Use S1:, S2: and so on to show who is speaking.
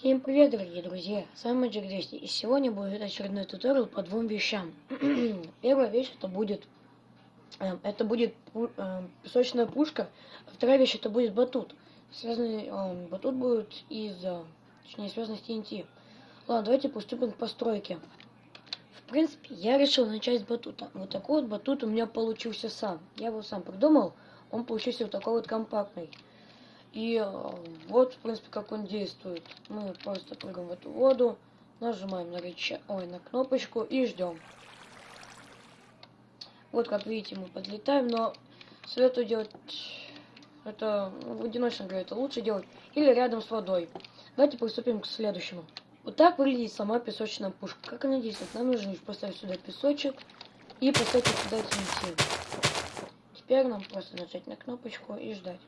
S1: Всем привет, дорогие друзья! С вами Magic 200 и сегодня будет очередной туториал по двум вещам. Первая вещь это будет э, это будет э, песочная пушка, а вторая вещь это будет батут. Связанный э, батут будет из, точнее связанный с TNT. Ладно, давайте приступим к постройке. В принципе, я решил начать с батута. Вот такой вот батут у меня получился сам. Я его сам придумал, он получился вот такой вот компактный. И э, вот, в принципе, как он действует. Мы просто прыгаем в эту воду, нажимаем на рычаг, ой, на кнопочку и ждем. Вот, как видите, мы подлетаем, но советую делать это в одиночном игре это лучше делать или рядом с водой. Давайте приступим к следующему. Вот так выглядит сама песочная пушка. Как она действует? Нам нужно поставить сюда песочек и поставить сюда TNT. Теперь нам просто нажать на кнопочку и ждать.